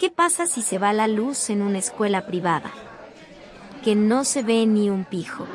¿Qué pasa si se va la luz en una escuela privada? Que no se ve ni un pijo.